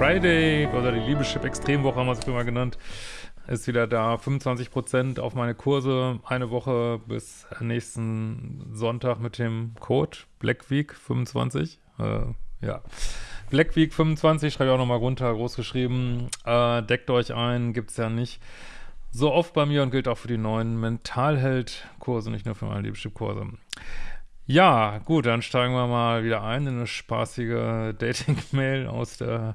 Friday oder die Liebeschip Extremwoche haben wir es früher genannt, ist wieder da. 25% auf meine Kurse, eine Woche bis nächsten Sonntag mit dem Code Black Week 25. Äh, ja. Black Week 25, schreibe ich auch nochmal runter, groß geschrieben. Äh, deckt euch ein, gibt es ja nicht so oft bei mir und gilt auch für die neuen Mentalheld-Kurse, nicht nur für meine Liebeschip-Kurse. Ja, gut, dann steigen wir mal wieder ein in eine spaßige Dating-Mail aus der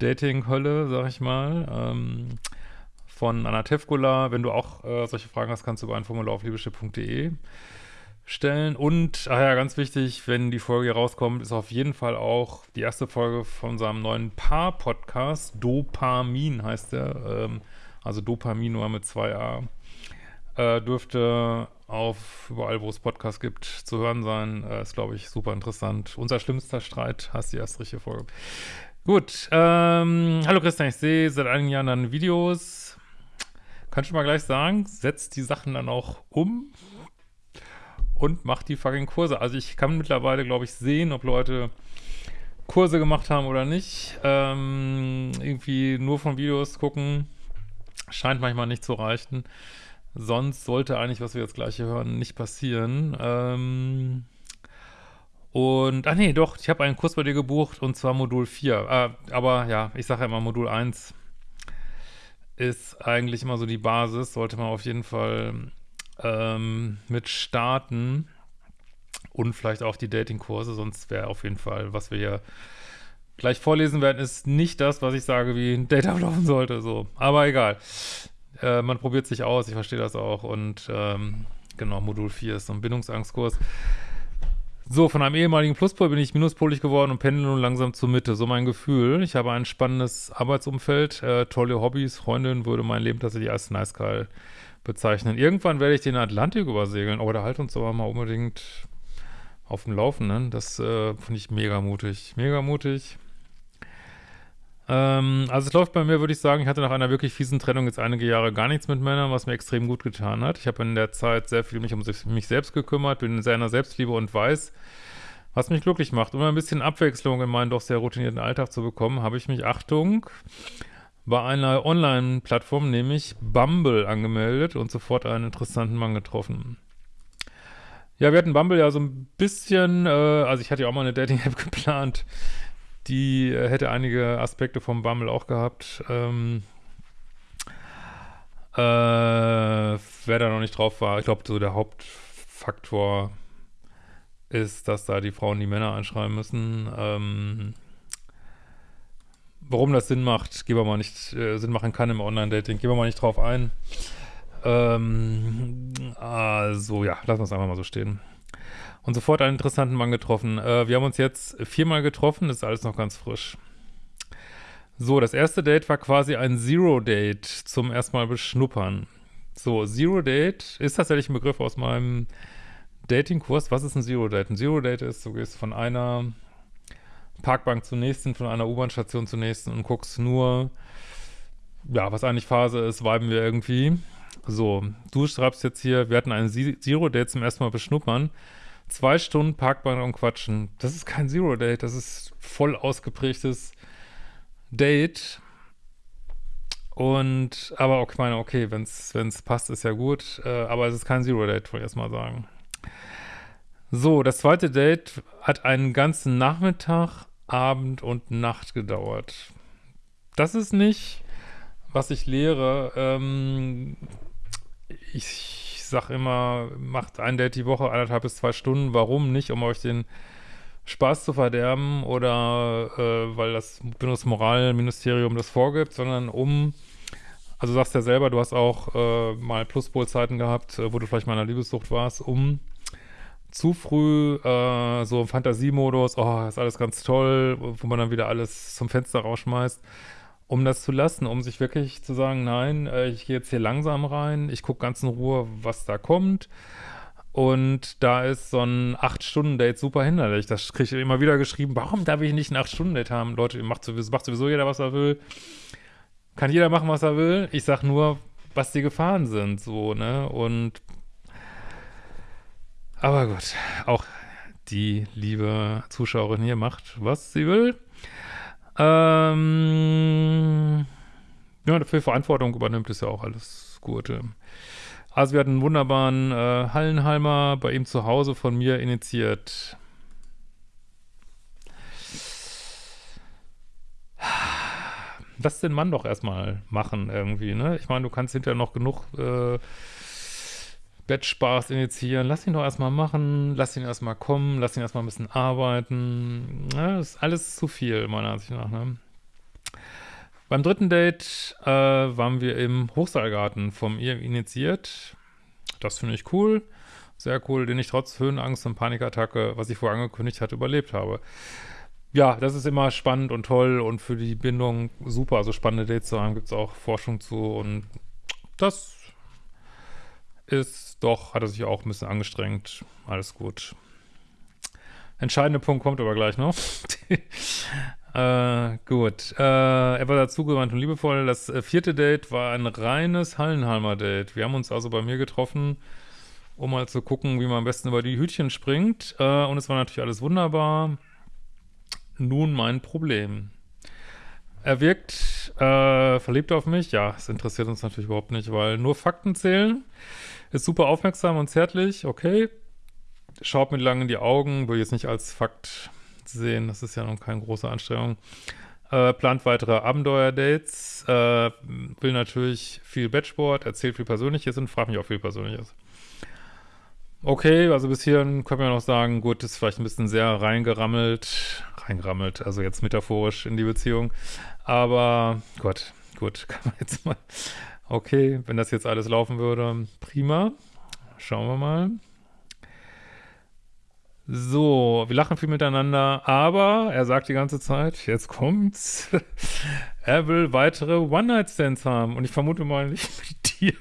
Dating-Hölle, sag ich mal. Ähm, von Anna Tevkula. Wenn du auch äh, solche Fragen hast, kannst du über ein Formular auf liebeschip.de stellen. Und, ach ja, ganz wichtig, wenn die Folge hier rauskommt, ist auf jeden Fall auch die erste Folge von unserem neuen Paar-Podcast. Dopamin heißt der. Ähm, also Dopamin nur mit zwei A. Äh, dürfte auf überall, wo es Podcasts gibt, zu hören sein. Äh, ist, glaube ich, super interessant. Unser schlimmster Streit, hast die erste richtige Folge. Gut, ähm, hallo Christian, ich sehe seit einigen Jahren deine Videos. Kannst du mal gleich sagen, setzt die Sachen dann auch um und macht die fucking Kurse. Also ich kann mittlerweile, glaube ich, sehen, ob Leute Kurse gemacht haben oder nicht. Ähm, irgendwie nur von Videos gucken, scheint manchmal nicht zu reichen. Sonst sollte eigentlich, was wir jetzt gleich hier hören, nicht passieren. Ähm und, ah nee, doch, ich habe einen Kurs bei dir gebucht und zwar Modul 4. Äh, aber ja, ich sage ja immer, Modul 1 ist eigentlich immer so die Basis, sollte man auf jeden Fall ähm, mit starten und vielleicht auch die Dating-Kurse, sonst wäre auf jeden Fall, was wir hier gleich vorlesen werden, ist nicht das, was ich sage, wie ein Date ablaufen sollte, so. Aber egal. Äh, man probiert sich aus, ich verstehe das auch. Und ähm, genau, Modul 4 ist so ein Bindungsangstkurs. So, von einem ehemaligen Pluspol bin ich minuspolig geworden und pendel nun langsam zur Mitte. So mein Gefühl. Ich habe ein spannendes Arbeitsumfeld, äh, tolle Hobbys, Freundin würde mein Leben tatsächlich als nice geil bezeichnen. Irgendwann werde ich den Atlantik übersegeln, aber da halt uns aber mal unbedingt auf dem Laufenden. Das äh, finde ich mega mutig. Mega mutig. Ähm, also es läuft bei mir, würde ich sagen, ich hatte nach einer wirklich fiesen Trennung jetzt einige Jahre gar nichts mit Männern, was mir extrem gut getan hat. Ich habe in der Zeit sehr viel mich um mich selbst gekümmert, bin in der Selbstliebe und weiß, was mich glücklich macht. Um ein bisschen Abwechslung in meinen doch sehr routinierten Alltag zu bekommen, habe ich mich, Achtung, bei einer Online-Plattform, nämlich Bumble, angemeldet und sofort einen interessanten Mann getroffen. Ja, wir hatten Bumble ja so ein bisschen, äh, also ich hatte ja auch mal eine Dating-App geplant, die äh, hätte einige Aspekte vom Bumble auch gehabt. Ähm, äh, wer da noch nicht drauf war, ich glaube, so der Hauptfaktor ist, dass da die Frauen die Männer anschreiben müssen. Ähm, warum das Sinn macht, gehen wir mal nicht, äh, Sinn machen kann im Online-Dating, gehen wir mal nicht drauf ein. Ähm, also ja, lassen wir es einfach mal so stehen und sofort einen interessanten Mann getroffen. Äh, wir haben uns jetzt viermal getroffen, ist alles noch ganz frisch. So, das erste Date war quasi ein Zero-Date zum erstmal beschnuppern. So, Zero-Date ist tatsächlich ein Begriff aus meinem Dating-Kurs. Was ist ein Zero-Date? Ein Zero-Date ist, du gehst von einer Parkbank zur nächsten, von einer U-Bahn-Station zur nächsten und guckst nur, ja, was eigentlich Phase ist, viben wir irgendwie. So, du schreibst jetzt hier, wir hatten ein Zero-Date zum ersten Mal beschnuppern. Zwei Stunden Parkbank und quatschen. Das ist kein Zero-Date, das ist voll ausgeprägtes Date. Und, aber okay, meine, okay, wenn es passt, ist ja gut. Äh, aber es ist kein Zero-Date, wollte ich erstmal sagen. So, das zweite Date hat einen ganzen Nachmittag, Abend und Nacht gedauert. Das ist nicht, was ich lehre. Ähm, ich sag immer, macht ein Date die Woche, eineinhalb bis zwei Stunden. Warum nicht? Um euch den Spaß zu verderben oder äh, weil das Bundesmoralministerium das vorgibt, sondern um, also sagst ja selber, du hast auch äh, mal Pluspol-Zeiten gehabt, äh, wo du vielleicht mal in einer Liebessucht warst, um zu früh äh, so im Fantasiemodus, oh, ist alles ganz toll, wo man dann wieder alles zum Fenster rausschmeißt um das zu lassen, um sich wirklich zu sagen, nein, äh, ich gehe jetzt hier langsam rein, ich gucke ganz in Ruhe, was da kommt. Und da ist so ein 8-Stunden-Date super hinderlich. Das kriege ich immer wieder geschrieben, warum darf ich nicht ein 8-Stunden-Date haben? Leute, macht sowieso, macht sowieso jeder, was er will. Kann jeder machen, was er will. Ich sag nur, was die Gefahren sind, so, ne? Und aber gut, auch die liebe Zuschauerin hier macht, was sie will. Ähm, ja, dafür Verantwortung übernimmt, ist ja auch alles gut. Also wir hatten einen wunderbaren äh, Hallenheimer bei ihm zu Hause von mir initiiert. Lass den Mann doch erstmal machen irgendwie, ne? Ich meine, du kannst hinterher noch genug äh, Bettspaß initiieren. Lass ihn doch erstmal machen, lass ihn erstmal kommen, lass ihn erstmal ein bisschen arbeiten. Ja, das ist alles zu viel, meiner Ansicht nach, ne? Beim dritten Date äh, waren wir im Hochseilgarten vom ihr initiiert. Das finde ich cool. Sehr cool, den ich trotz Höhenangst und Panikattacke, was ich vorher angekündigt hatte, überlebt habe. Ja, das ist immer spannend und toll und für die Bindung super. Also spannende Dates zu haben, gibt es auch Forschung zu und das ist doch, hat er sich auch ein bisschen angestrengt. Alles gut. Entscheidender Punkt kommt aber gleich noch. Äh, gut. Äh, er war dazugewandt und liebevoll. Das äh, vierte Date war ein reines Hallenhalmer Date. Wir haben uns also bei mir getroffen, um mal zu gucken, wie man am besten über die Hütchen springt. Äh, und es war natürlich alles wunderbar. Nun mein Problem. Er wirkt äh, verliebt auf mich. Ja, es interessiert uns natürlich überhaupt nicht, weil nur Fakten zählen. Ist super aufmerksam und zärtlich, okay. Schaut mir lang in die Augen, will jetzt nicht als Fakt sehen. Das ist ja noch keine große Anstrengung. Äh, plant weitere Abenteuer-Dates, äh, will natürlich viel Bettsport, erzählt viel Persönliches und fragt mich auch viel Persönliches. Okay, also bis hierhin können wir noch sagen, gut, ist vielleicht ein bisschen sehr reingerammelt, reingerammelt, also jetzt metaphorisch in die Beziehung, aber Gott, gut, kann man jetzt mal, okay, wenn das jetzt alles laufen würde, prima, schauen wir mal. So, wir lachen viel miteinander, aber er sagt die ganze Zeit, jetzt kommt's, er will weitere One-Night-Stands haben und ich vermute mal nicht mit dir.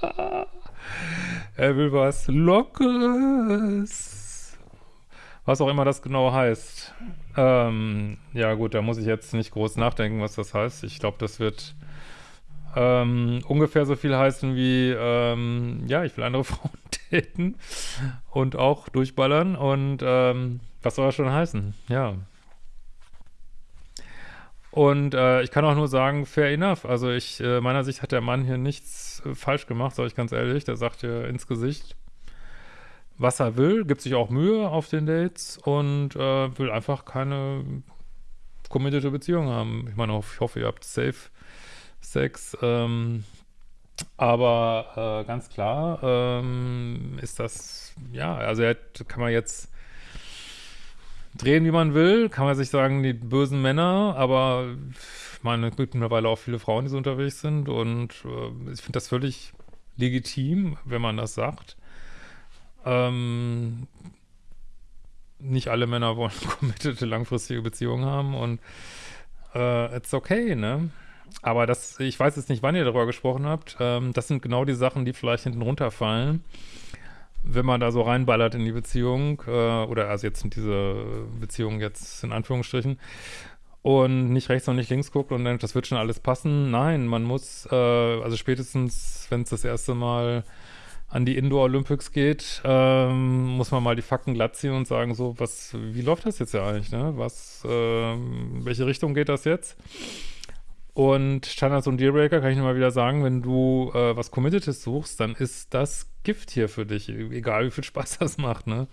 er will was Lockeres. Was auch immer das genau heißt. Ähm, ja gut, da muss ich jetzt nicht groß nachdenken, was das heißt. Ich glaube, das wird ähm, ungefähr so viel heißen wie, ähm, ja, ich will andere Frauen daten und auch durchballern und ähm, was soll das schon heißen? Ja. Und äh, ich kann auch nur sagen, fair enough. Also ich, äh, meiner Sicht hat der Mann hier nichts äh, falsch gemacht, sage ich ganz ehrlich. Der sagt hier ins Gesicht, was er will, gibt sich auch Mühe auf den Dates und äh, will einfach keine committed Beziehung haben. Ich meine, ich hoffe, ihr habt safe Sex. Ähm, aber äh, ganz klar ähm, ist das, ja, also er kann man jetzt drehen, wie man will, kann man sich sagen, die bösen Männer, aber ich meine, es gibt mittlerweile auch viele Frauen, die so unterwegs sind und äh, ich finde das völlig legitim, wenn man das sagt. Ähm, nicht alle Männer wollen committete langfristige Beziehungen haben und äh, it's okay, ne? Aber das, ich weiß jetzt nicht, wann ihr darüber gesprochen habt. Ähm, das sind genau die Sachen, die vielleicht hinten runterfallen, wenn man da so reinballert in die Beziehung, äh, oder also jetzt in diese Beziehung jetzt in Anführungsstrichen, und nicht rechts und nicht links guckt und denkt, das wird schon alles passen. Nein, man muss, äh, also spätestens, wenn es das erste Mal an die Indoor Olympics geht, ähm, muss man mal die Fakten glatt ziehen und sagen, so, was, wie läuft das jetzt ja eigentlich, ne? Was, äh, welche Richtung geht das jetzt? Und Standards und Dealbreaker kann ich nur mal wieder sagen, wenn du äh, was Committedes suchst, dann ist das Gift hier für dich, egal wie viel Spaß das macht, ne?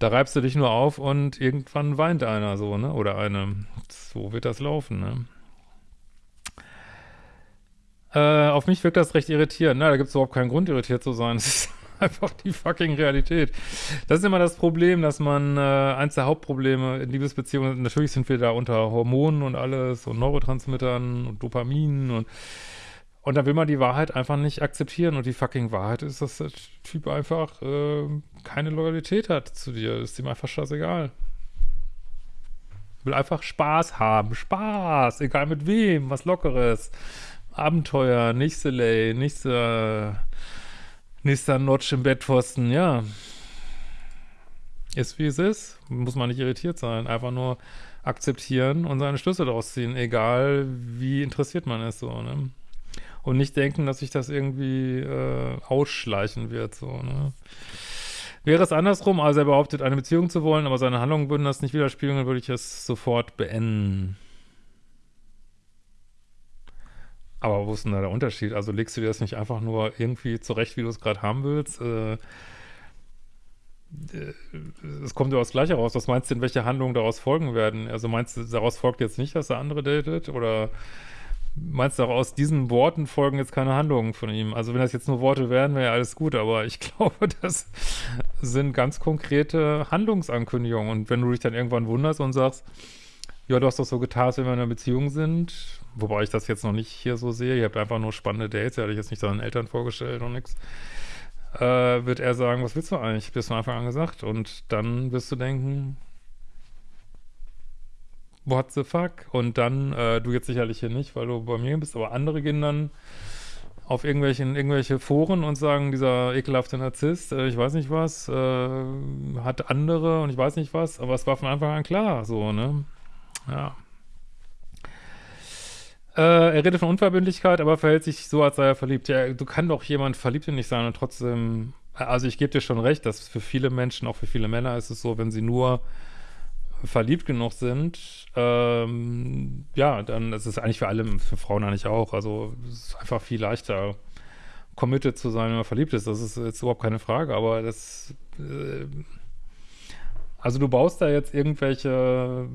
Da reibst du dich nur auf und irgendwann weint einer so, ne? Oder eine. So wird das laufen, ne? Äh, auf mich wirkt das recht irritierend. Na, da gibt es überhaupt keinen Grund, irritiert zu sein. Das ist einfach die fucking Realität. Das ist immer das Problem, dass man, äh, eins der Hauptprobleme in Liebesbeziehungen, natürlich sind wir da unter Hormonen und alles und Neurotransmittern und Dopamin und und dann will man die Wahrheit einfach nicht akzeptieren und die fucking Wahrheit ist, dass der Typ einfach äh, keine Loyalität hat zu dir. ist ihm einfach scheißegal. Will einfach Spaß haben. Spaß, egal mit wem, was Lockeres. Abenteuer, nicht Soleil, nicht so Nächster Notch im Bettpfosten, ja. Ist wie es ist. Muss man nicht irritiert sein. Einfach nur akzeptieren und seine Schlüsse daraus ziehen, egal wie interessiert man ist, so, ne? Und nicht denken, dass sich das irgendwie äh, ausschleichen wird, so, ne? Wäre es andersrum, also er behauptet, eine Beziehung zu wollen, aber seine Handlungen würden das nicht widerspiegeln, dann würde ich es sofort beenden. Aber wo ist denn da der Unterschied? Also legst du dir das nicht einfach nur irgendwie zurecht, wie du es gerade haben willst? Äh, äh, es kommt ja das Gleiche raus. Was meinst du denn, welche Handlungen daraus folgen werden? Also meinst du, daraus folgt jetzt nicht, dass er andere datet? Oder meinst du, auch aus diesen Worten folgen jetzt keine Handlungen von ihm? Also wenn das jetzt nur Worte wären, wäre ja alles gut. Aber ich glaube, das sind ganz konkrete Handlungsankündigungen. Und wenn du dich dann irgendwann wunderst und sagst, ja, du hast doch so getan, als wenn wir in einer Beziehung sind, wobei ich das jetzt noch nicht hier so sehe. Ihr habt einfach nur spannende Dates, ihr hatte ich jetzt nicht seinen Eltern vorgestellt und nichts äh, wird er sagen, was willst du eigentlich? Ich hab's von Anfang an gesagt. Und dann wirst du denken, what the fuck? Und dann, äh, du jetzt sicherlich hier nicht, weil du bei mir bist, aber andere gehen dann auf irgendwelchen, irgendwelche Foren und sagen, dieser ekelhafte Narzisst, äh, ich weiß nicht was, äh, hat andere und ich weiß nicht was, aber es war von Anfang an klar, so, ne? Ja. Äh, er redet von Unverbindlichkeit, aber verhält sich so, als sei er verliebt. Ja, du kannst doch jemand verliebt in dich sein und trotzdem, also ich gebe dir schon recht, dass für viele Menschen, auch für viele Männer ist es so, wenn sie nur verliebt genug sind, ähm, ja, dann ist es eigentlich für alle, für Frauen eigentlich auch, also es ist einfach viel leichter, committed zu sein, wenn man verliebt ist, das ist jetzt überhaupt keine Frage, aber das, äh, also du baust da jetzt irgendwelche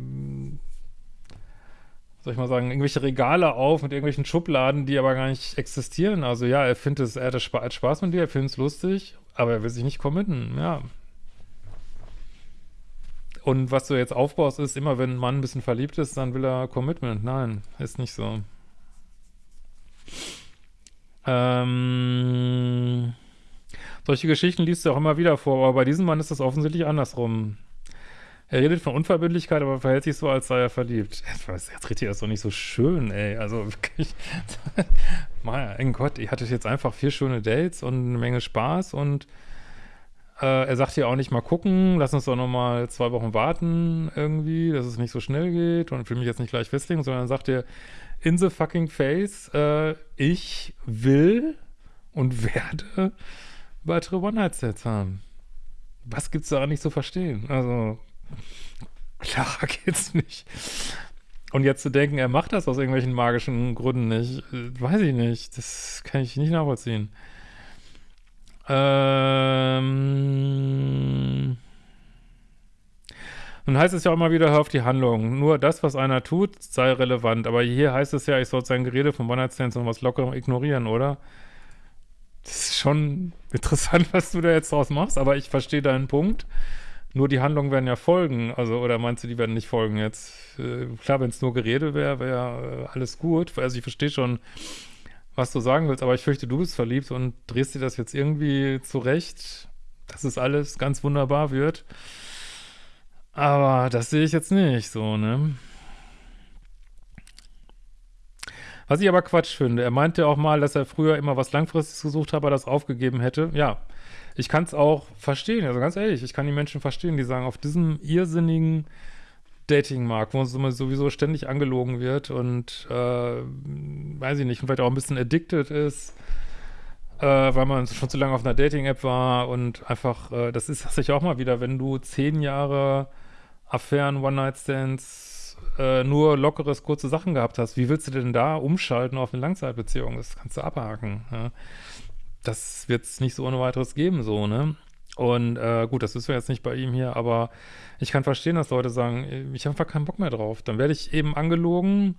soll ich mal sagen, irgendwelche Regale auf mit irgendwelchen Schubladen, die aber gar nicht existieren. Also ja, er findet es, er hat Spaß mit dir, er findet es lustig, aber er will sich nicht committen, ja. Und was du jetzt aufbaust, ist immer, wenn ein Mann ein bisschen verliebt ist, dann will er Commitment. Nein, ist nicht so. Ähm, solche Geschichten liest du auch immer wieder vor, aber bei diesem Mann ist das offensichtlich andersrum. Er redet von Unverbindlichkeit, aber verhält sich so, als sei er verliebt. Jetzt, jetzt redet ihr das doch nicht so schön, ey. Also wirklich. mein Gott, ich hatte jetzt einfach vier schöne Dates und eine Menge Spaß und äh, er sagt hier auch nicht mal gucken, lass uns doch noch mal zwei Wochen warten irgendwie, dass es nicht so schnell geht und will mich jetzt nicht gleich festlegen, sondern sagt er in the fucking face, äh, ich will und werde weitere One-Night-Sets haben. Was gibt's da nicht zu verstehen? Also, Klarer geht's nicht. Und jetzt zu denken, er macht das aus irgendwelchen magischen Gründen nicht, äh, weiß ich nicht. Das kann ich nicht nachvollziehen. Ähm. Nun heißt es ja auch immer wieder, hör auf die Handlung. Nur das, was einer tut, sei relevant. Aber hier heißt es ja, ich soll sein Gerede von One-Night-Stands und was locker ignorieren, oder? Das ist schon interessant, was du da jetzt draus machst, aber ich verstehe deinen Punkt. Nur die Handlungen werden ja folgen, also, oder meinst du, die werden nicht folgen jetzt? Äh, klar, wenn es nur Gerede wäre, wäre äh, alles gut. Also ich verstehe schon, was du sagen willst, aber ich fürchte, du bist verliebt und drehst dir das jetzt irgendwie zurecht, dass es alles ganz wunderbar wird. Aber das sehe ich jetzt nicht so, ne? Was ich aber Quatsch finde, er meinte auch mal, dass er früher immer was Langfristiges gesucht hat, aber das aufgegeben hätte. Ja, ich kann es auch verstehen, also ganz ehrlich, ich kann die Menschen verstehen, die sagen, auf diesem irrsinnigen Datingmarkt, wo uns sowieso ständig angelogen wird und äh, weiß ich nicht, vielleicht auch ein bisschen addicted ist, äh, weil man schon zu lange auf einer Dating-App war und einfach, äh, das ist das auch mal wieder, wenn du zehn Jahre Affären, One-Night-Stands, äh, nur lockeres, kurze Sachen gehabt hast, wie willst du denn da umschalten auf eine Langzeitbeziehung? Das kannst du abhaken. Ja? Das wird es nicht so ohne weiteres geben, so, ne? Und äh, gut, das wissen wir jetzt nicht bei ihm hier, aber ich kann verstehen, dass Leute sagen, ich habe einfach keinen Bock mehr drauf. Dann werde ich eben angelogen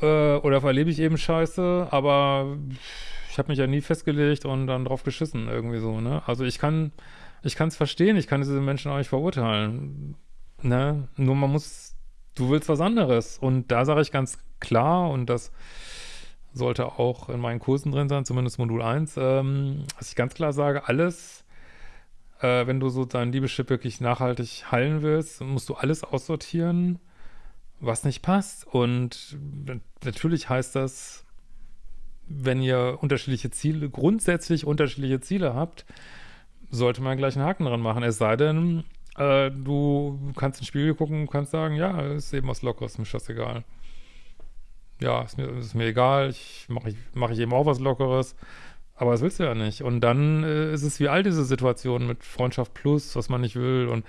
äh, oder verlebe ich eben Scheiße, aber ich habe mich ja nie festgelegt und dann drauf geschissen, irgendwie so, ne? Also ich kann, ich kann es verstehen, ich kann diese Menschen auch nicht verurteilen, ne? Nur man muss, du willst was anderes und da sage ich ganz klar und das sollte auch in meinen Kursen drin sein, zumindest Modul 1, ähm, was ich ganz klar sage, alles, äh, wenn du so dein Liebeschip wirklich nachhaltig heilen willst, musst du alles aussortieren, was nicht passt. Und natürlich heißt das, wenn ihr unterschiedliche Ziele, grundsätzlich unterschiedliche Ziele habt, sollte man gleich einen Haken dran machen. Es sei denn, äh, du kannst ins Spiegel gucken und kannst sagen, ja, ist eben was Lockeres, mir das egal ja, ist mir, ist mir egal, ich mache ich, mach ich eben auch was Lockeres, Aber das willst du ja nicht. Und dann äh, ist es wie all diese Situationen mit Freundschaft plus, was man nicht will und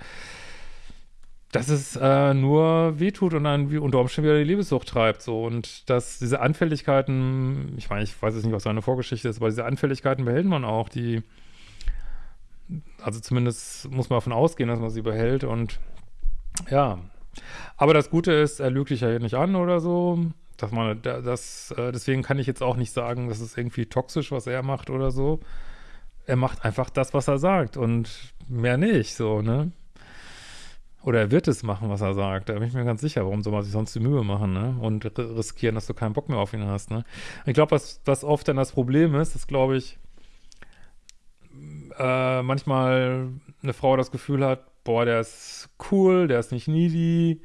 dass es äh, nur wehtut und dann unter Umständen wieder die Liebessucht treibt. So. Und dass diese Anfälligkeiten, ich meine, ich weiß jetzt nicht, was seine Vorgeschichte ist, aber diese Anfälligkeiten behält man auch, die, also zumindest muss man davon ausgehen, dass man sie behält und ja. Aber das Gute ist, er lügt dich ja hier nicht an oder so. Dass man, das, äh, deswegen kann ich jetzt auch nicht sagen, das ist irgendwie toxisch, was er macht oder so. Er macht einfach das, was er sagt und mehr nicht, so, ne? Oder er wird es machen, was er sagt. Da bin ich mir ganz sicher. Warum soll man sich sonst die Mühe machen, ne? Und riskieren, dass du keinen Bock mehr auf ihn hast, ne? Ich glaube, was, was oft dann das Problem ist, ist, glaube ich, äh, manchmal eine Frau das Gefühl hat, boah, der ist cool, der ist nicht needy,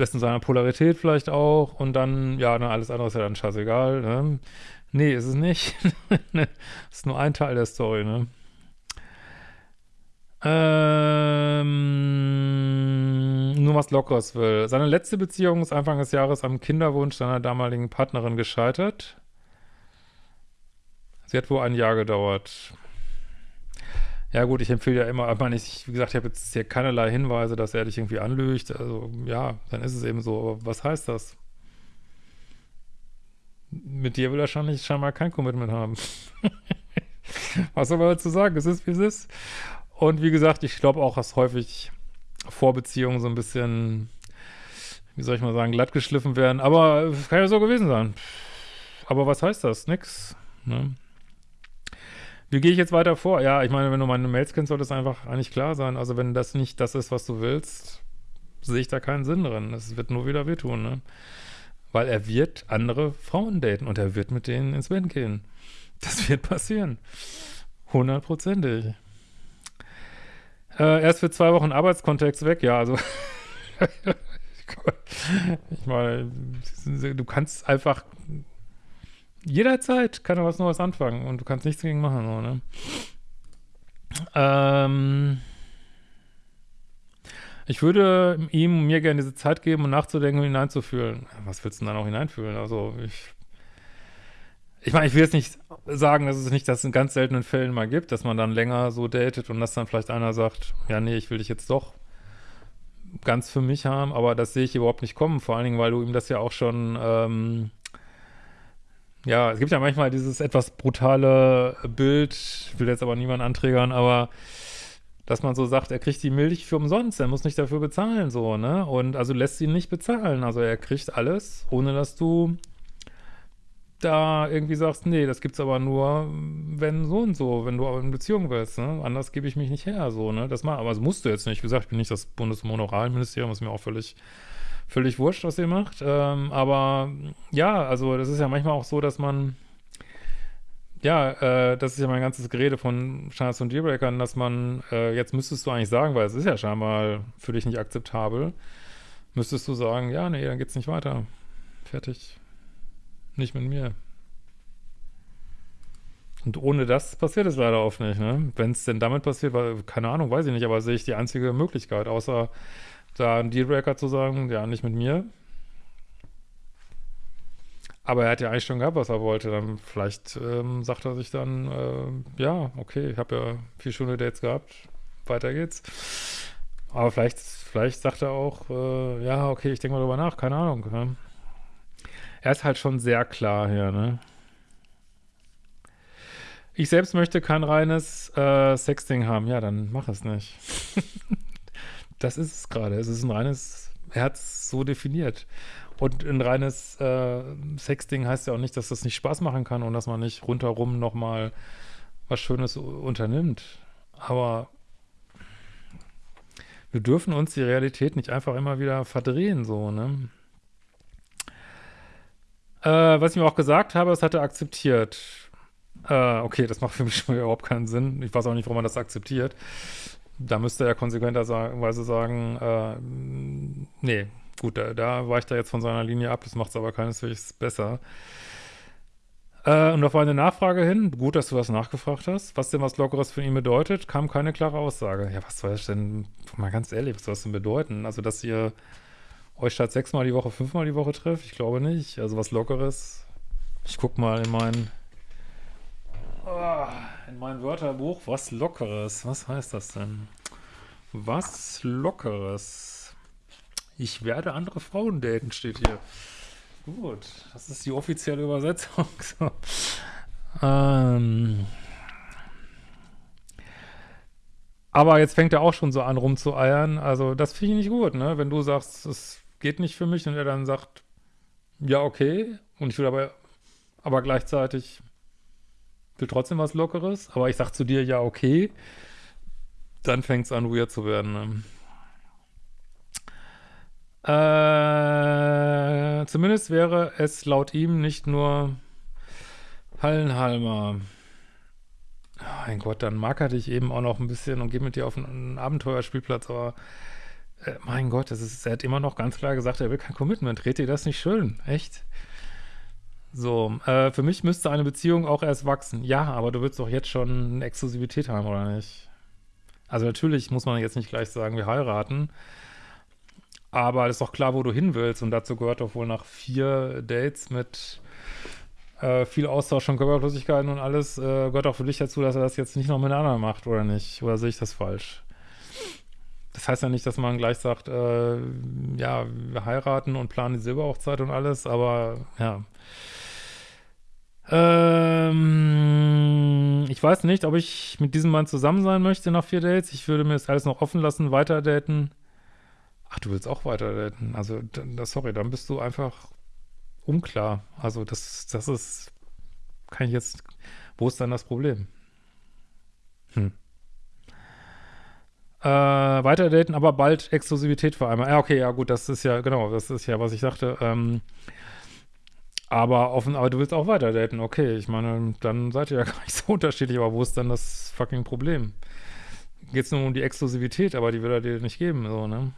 lässt in seiner Polarität vielleicht auch und dann, ja, na, alles andere ist ja dann scheißegal, ne? Nee, ist es nicht. ist nur ein Teil der Story, ne? Ähm, nur was Lockeres will. Seine letzte Beziehung ist Anfang des Jahres am Kinderwunsch seiner damaligen Partnerin gescheitert. Sie hat wohl ein Jahr gedauert. Ja gut, ich empfehle ja immer, aber ich, wie gesagt, ich habe jetzt hier keinerlei Hinweise, dass er dich irgendwie anlügt. Also ja, dann ist es eben so. Aber was heißt das? Mit dir will er wahrscheinlich scheinbar kein Commitment haben. was soll man dazu sagen? Es ist, wie es ist. Und wie gesagt, ich glaube auch, dass häufig Vorbeziehungen so ein bisschen, wie soll ich mal sagen, glatt geschliffen werden. Aber kann ja so gewesen sein. Aber was heißt das? Nix. Ne? Wie gehe ich jetzt weiter vor? Ja, ich meine, wenn du meine Mails kennst, sollte es einfach eigentlich klar sein. Also wenn das nicht das ist, was du willst, sehe ich da keinen Sinn drin. Es wird nur wieder wehtun, ne? Weil er wird andere Frauen daten und er wird mit denen ins Bett gehen. Das wird passieren. Hundertprozentig. Äh, erst für zwei Wochen Arbeitskontext weg, ja, also ich meine, du kannst einfach jederzeit kann er was Neues anfangen und du kannst nichts dagegen machen, so, ne? Ähm, ich würde ihm mir gerne diese Zeit geben, um nachzudenken und hineinzufühlen. Was willst du denn dann auch hineinfühlen? Also ich ich meine, ich will jetzt nicht sagen, dass es nicht das in ganz seltenen Fällen mal gibt, dass man dann länger so datet und dass dann vielleicht einer sagt, ja, nee, ich will dich jetzt doch ganz für mich haben, aber das sehe ich überhaupt nicht kommen, vor allen Dingen, weil du ihm das ja auch schon, ähm, ja, es gibt ja manchmal dieses etwas brutale Bild, ich will jetzt aber niemanden anträgern, aber dass man so sagt, er kriegt die Milch für umsonst, er muss nicht dafür bezahlen, so, ne, und also lässt ihn nicht bezahlen, also er kriegt alles, ohne dass du da irgendwie sagst, nee, das gibt's aber nur, wenn so und so, wenn du in Beziehung willst, ne? Anders gebe ich mich nicht her, so, ne? Das mal, aber das musst du jetzt nicht. Wie gesagt, ich bin nicht das Bundesmoralministerium, ist mir auch völlig, völlig wurscht, was ihr macht. Ähm, aber ja, also das ist ja manchmal auch so, dass man, ja, äh, das ist ja mein ganzes Gerede von Standards und Dealbreakern, dass man, äh, jetzt müsstest du eigentlich sagen, weil es ist ja scheinbar für dich nicht akzeptabel, müsstest du sagen, ja, nee, dann geht's nicht weiter. Fertig. Nicht mit mir. Und ohne das passiert es leider oft nicht, ne? Wenn es denn damit passiert, weil, keine Ahnung, weiß ich nicht, aber sehe ich die einzige Möglichkeit, außer da einen Dealbreaker zu sagen, ja, nicht mit mir. Aber er hat ja eigentlich schon gehabt, was er wollte. Dann vielleicht ähm, sagt er sich dann, äh, ja, okay, ich habe ja vier schöne Dates gehabt, weiter geht's. Aber vielleicht, vielleicht sagt er auch, äh, ja, okay, ich denke mal drüber nach, keine Ahnung. Ne? Er ist halt schon sehr klar hier, ne? Ich selbst möchte kein reines äh, Sexting haben. Ja, dann mach es nicht. das ist es gerade. Es ist ein reines, er hat es so definiert. Und ein reines äh, Sexting heißt ja auch nicht, dass das nicht Spaß machen kann und dass man nicht rundherum nochmal was Schönes unternimmt. Aber wir dürfen uns die Realität nicht einfach immer wieder verdrehen, so, ne? Äh, was ich mir auch gesagt habe, das hat er akzeptiert. Äh, okay, das macht für mich schon überhaupt keinen Sinn. Ich weiß auch nicht, warum man das akzeptiert. Da müsste er konsequenterweise sagen, äh, nee, gut, da, da weicht er jetzt von seiner Linie ab, das macht es aber keineswegs besser. Äh, und auf eine Nachfrage hin, gut, dass du das nachgefragt hast, was denn was Lockeres für ihn bedeutet, kam keine klare Aussage. Ja, was soll das denn, mal ganz ehrlich, was soll das denn bedeuten? Also, dass ihr euch statt sechsmal die Woche fünfmal die Woche trefft? Ich glaube nicht. Also was Lockeres. Ich guck mal in meinen Oh, in meinem Wörterbuch, was Lockeres. Was heißt das denn? Was Lockeres. Ich werde andere Frauen daten, steht hier. Gut, das ist die offizielle Übersetzung. So. Ähm. Aber jetzt fängt er auch schon so an rumzueiern. Also das finde ich nicht gut, ne? Wenn du sagst, es geht nicht für mich und er dann sagt, ja, okay, und ich will aber, aber gleichzeitig will trotzdem was Lockeres, aber ich sag zu dir, ja, okay, dann fängt es an, weird zu werden. Ne? Äh, zumindest wäre es laut ihm nicht nur Hallenhalmer. Oh mein Gott, dann mag er dich eben auch noch ein bisschen und geht mit dir auf einen Abenteuerspielplatz, aber äh, mein Gott, das ist, er hat immer noch ganz klar gesagt, er will kein Commitment. Dreht dir das nicht schön? Echt? So, äh, für mich müsste eine Beziehung auch erst wachsen. Ja, aber du willst doch jetzt schon eine Exklusivität haben, oder nicht? Also natürlich muss man jetzt nicht gleich sagen, wir heiraten. Aber es ist doch klar, wo du hin willst. Und dazu gehört doch wohl nach vier Dates mit äh, viel Austausch von Körperflüssigkeiten und alles, äh, gehört auch für dich dazu, dass er das jetzt nicht noch mit anderen macht, oder nicht? Oder sehe ich das falsch? Das heißt ja nicht, dass man gleich sagt, äh, ja, wir heiraten und planen die Silberhochzeit und alles, aber ja. Ähm, ich weiß nicht, ob ich mit diesem Mann zusammen sein möchte nach vier Dates. Ich würde mir das alles noch offen lassen, weiter daten. Ach, du willst auch weiter daten. Also, sorry, dann bist du einfach unklar. Also, das, das ist, kann ich jetzt, wo ist dann das Problem? Hm. Äh, weiter daten, aber bald Exklusivität vereinbaren. Ja, okay, ja gut, das ist ja, genau, das ist ja, was ich sagte. Ähm, aber offen, aber du willst auch weiter daten, okay. Ich meine, dann seid ihr ja gar nicht so unterschiedlich, aber wo ist dann das fucking Problem? Geht es nur um die Exklusivität, aber die will er dir nicht geben, so, ne?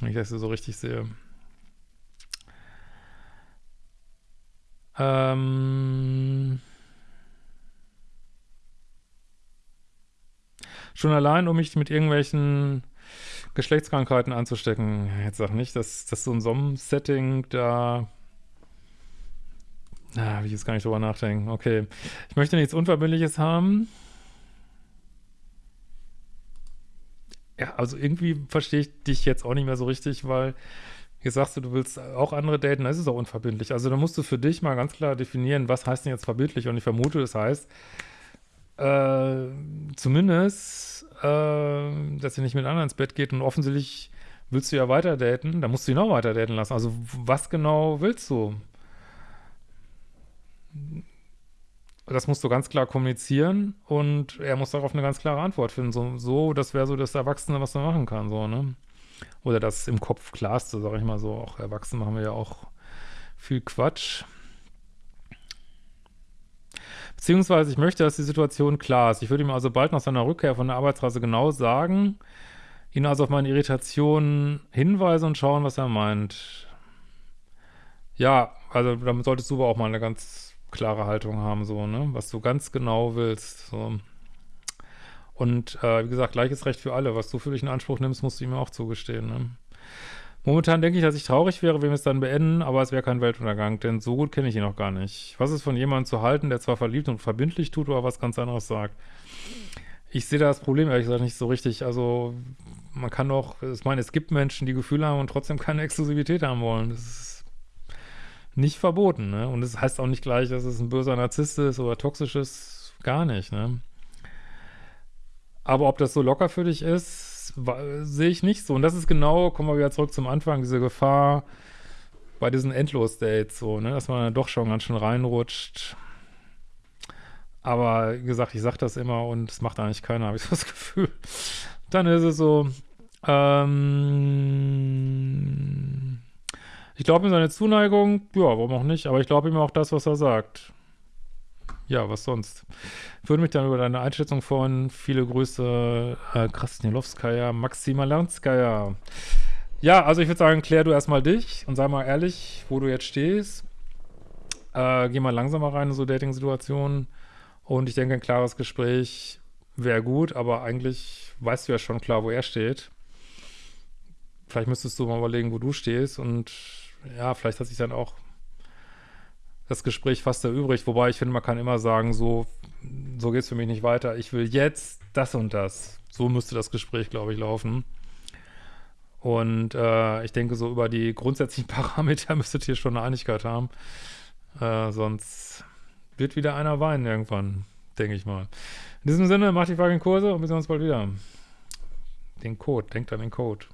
Wenn ich das so richtig sehe. Ähm. Schon allein, um mich mit irgendwelchen Geschlechtskrankheiten anzustecken. Jetzt sag nicht, dass, dass so ein Sommer-Setting da Ah, will ich jetzt gar nicht drüber nachdenken. Okay. Ich möchte nichts Unverbindliches haben. Ja, also irgendwie verstehe ich dich jetzt auch nicht mehr so richtig, weil jetzt sagst du, du willst auch andere daten, das ist auch unverbindlich. Also da musst du für dich mal ganz klar definieren, was heißt denn jetzt verbindlich? Und ich vermute, das heißt, äh, zumindest, äh, dass ihr nicht mit anderen ins Bett geht und offensichtlich willst du ja weiter daten, dann musst du ihn auch weiter daten lassen. Also was genau willst du? Das musst du ganz klar kommunizieren und er muss darauf eine ganz klare Antwort finden. So, so das wäre so das Erwachsene, was man machen kann, so, ne? Oder das im Kopf klarste, sag ich mal so. Auch Erwachsene machen wir ja auch viel Quatsch. Beziehungsweise ich möchte, dass die Situation klar ist. Ich würde ihm also bald nach seiner Rückkehr von der Arbeitsreise genau sagen, ihn also auf meine Irritationen hinweisen und schauen, was er meint. Ja, also damit solltest du aber auch mal eine ganz klare Haltung haben, so, ne? Was du ganz genau willst, so. Und äh, wie gesagt, gleiches Recht für alle. Was du für dich in Anspruch nimmst, musst du ihm auch zugestehen, ne? Momentan denke ich, dass ich traurig wäre, wenn wir es dann beenden, aber es wäre kein Weltuntergang, denn so gut kenne ich ihn noch gar nicht. Was ist von jemandem zu halten, der zwar verliebt und verbindlich tut, aber was ganz anderes sagt? Ich sehe da das Problem ehrlich gesagt nicht so richtig. Also, man kann doch, ich meine, es gibt Menschen, die Gefühle haben und trotzdem keine Exklusivität haben wollen. Das ist nicht verboten, ne? Und es das heißt auch nicht gleich, dass es ein böser Narzisst ist oder toxisch ist, gar nicht, ne? Aber ob das so locker für dich ist, sehe ich nicht so. Und das ist genau, kommen wir wieder zurück zum Anfang, diese Gefahr bei diesen Endlos-Dates, so, ne? Dass man dann doch schon ganz schön reinrutscht. Aber wie gesagt, ich sage das immer und es macht eigentlich keiner, habe ich so das Gefühl. Dann ist es so, ähm, ich glaube ihm seine Zuneigung, ja, warum auch nicht, aber ich glaube ihm auch das, was er sagt. Ja, was sonst? Ich würde mich dann über deine Einschätzung freuen. Viele Grüße, äh, Krasnilowskaja, Maxima Lernskaya. Ja, also ich würde sagen, klär du erstmal dich und sei mal ehrlich, wo du jetzt stehst. Äh, geh mal langsamer rein in so Dating-Situationen. Und ich denke, ein klares Gespräch wäre gut, aber eigentlich weißt du ja schon klar, wo er steht. Vielleicht müsstest du mal überlegen, wo du stehst und ja, vielleicht hat sich dann auch das Gespräch fast erübrigt, wobei ich finde, man kann immer sagen, so, so geht es für mich nicht weiter. Ich will jetzt das und das. So müsste das Gespräch, glaube ich, laufen. Und äh, ich denke, so über die grundsätzlichen Parameter müsstet ihr schon eine Einigkeit haben. Äh, sonst wird wieder einer weinen irgendwann, denke ich mal. In diesem Sinne, macht die fucking Kurse und wir sehen uns bald wieder. Den Code, denkt an den Code.